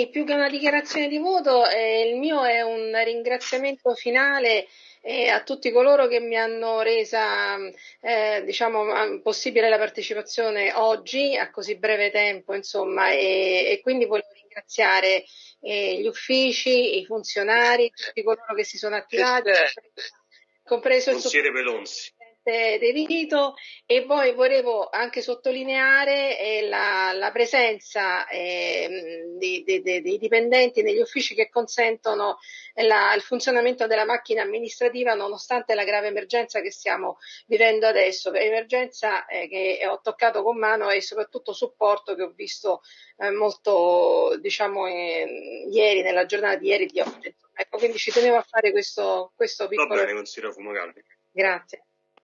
Sì, più che una dichiarazione di voto, eh, il mio è un ringraziamento finale eh, a tutti coloro che mi hanno resa eh, diciamo, possibile la partecipazione oggi a così breve tempo, insomma, e, e quindi voglio ringraziare eh, gli uffici, i funzionari, tutti coloro che si sono attivati, compreso il consigliere Pelonzi. De Vito e poi volevo anche sottolineare eh, la, la, presenza eh, dei, dei, dei, dipendenti negli uffici che consentono la, il funzionamento della macchina amministrativa nonostante la grave emergenza che stiamo vivendo adesso, emergenza eh, che ho toccato con mano e soprattutto supporto che ho visto eh, molto diciamo eh, ieri, nella giornata di ieri di oggi. Ecco, quindi ci tenevo a fare questo, questo piccolo... Va bene, consiglio Fumagalli. Grazie.